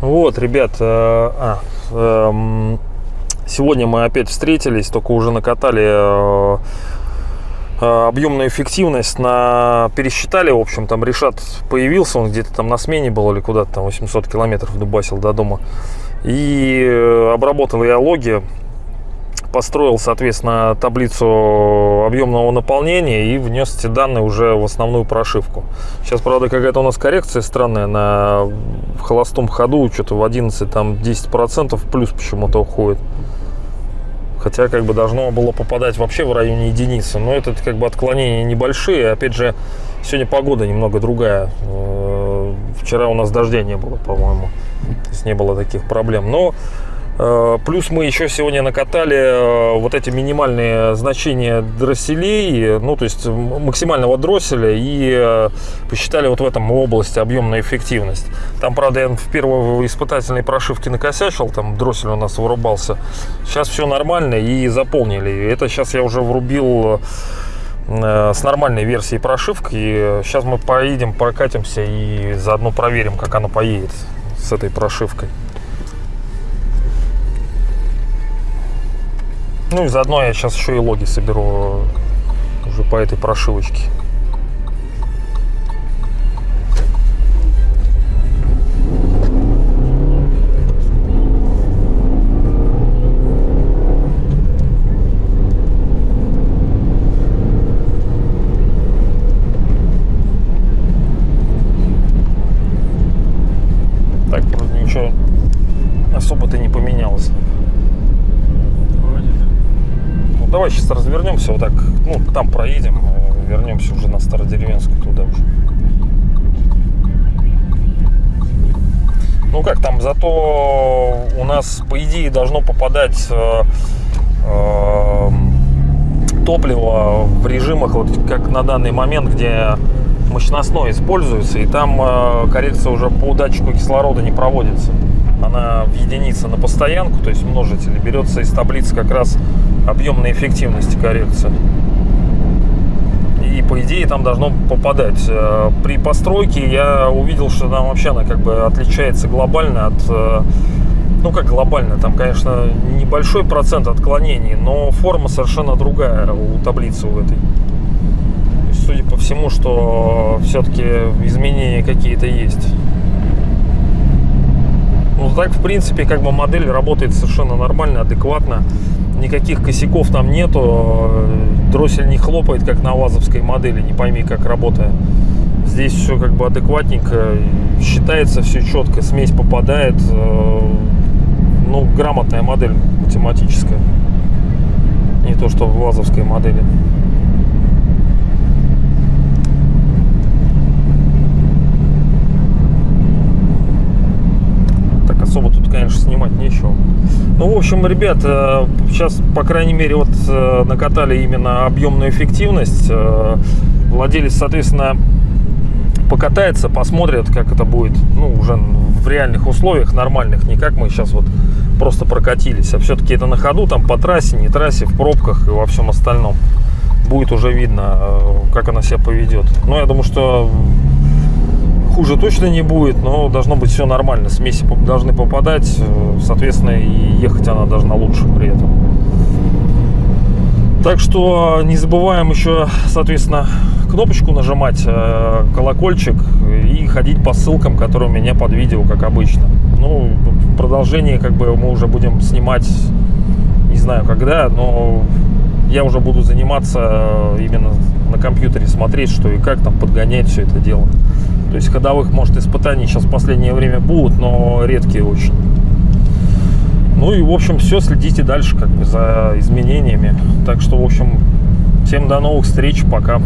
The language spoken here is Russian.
Вот, ребят, э, а, эм, сегодня мы опять встретились, только уже накатали э, э, объемную эффективность, на пересчитали, в общем, там Решат появился, он где-то там на смене был или куда-то там 800 километров дубасил до дома. И обработал я логи, построил, соответственно, таблицу объемного наполнения и внес эти данные уже в основную прошивку. Сейчас, правда, какая-то у нас коррекция странная на холостом ходу, что-то в 11, там 10% плюс почему-то уходит. Хотя как бы должно было попадать вообще в районе единицы. Но это как бы отклонения небольшие. Опять же, сегодня погода немного другая. Э, Вчера у нас дождя не было, по-моему. То есть не было таких проблем. Но Плюс мы еще сегодня накатали э, вот эти минимальные значения дросселей, ну то есть максимального дросселя и э, посчитали вот в этом области объемная эффективность. Там, правда, я в первой испытательной прошивке накосячил, там дроссель у нас вырубался. Сейчас все нормально и заполнили. Это сейчас я уже врубил с нормальной версией прошивки. Сейчас мы поедем, прокатимся и заодно проверим, как она поедет с этой прошивкой. Ну и заодно я сейчас еще и логи соберу уже по этой прошивочке. Так, вроде ничего особо-то не поменялось. Ну, давай сейчас развернемся вот так, ну, там проедем, э, вернемся уже на Стародеревенскую туда уже. Ну как там, зато у нас, по идее, должно попадать э, э, топливо в режимах, вот как на данный момент, где мощностной используется, и там э, коррекция уже по датчику кислорода не проводится. Она в единице на постоянку, то есть множитель, берется из таблицы как раз объемной эффективности коррекция. И по идее там должно попадать. Э, При постройке я увидел, что там вообще она как бы отличается глобально от э, ну как глобально, там, конечно, небольшой процент отклонений, но форма совершенно другая у таблицы у этой. Судя по всему, что все-таки изменения какие-то есть. Ну так, в принципе, как бы модель работает совершенно нормально, адекватно. Никаких косяков там нету. Дроссель не хлопает, как на ВАЗовской модели, не пойми, как работая. Здесь все как бы адекватненько, считается все четко, смесь попадает. э, Ну, грамотная модель математическая. Не то, что в ВАЗовской модели. Так особо тут, конечно, снимать нечего. Ну, в общем, ребят, э, сейчас, по крайней мере, вот э, накатали именно объемную эффективность. Э, Владелец, соответственно, покатается, посмотрит, как это будет, ну, уже в реальных условиях, нормальных, не как мы сейчас вот просто прокатились, а все-таки это на ходу, там по трассе, не трассе, в пробках и во всем остальном. Будет уже видно, как она себя поведет. Но я думаю, что хуже точно не будет, но должно быть все нормально. Смеси должны попадать, э, соответственно, и ехать она должна лучше при этом. Так что не забываем еще, соответственно, кнопочку нажимать, э, колокольчик и ходить по ссылкам, которые у меня под видео, как обычно. Ну, в продолжении как бы мы уже будем снимать, не знаю когда, но я уже буду заниматься э, именно на компьютере, смотреть, что и как там подгонять все это дело. То есть ходовых, может, испытаний сейчас в последнее время будут, но редкие очень. Ну и, в общем, все, следите дальше как бы за изменениями. Так что, в общем, всем до новых встреч, пока.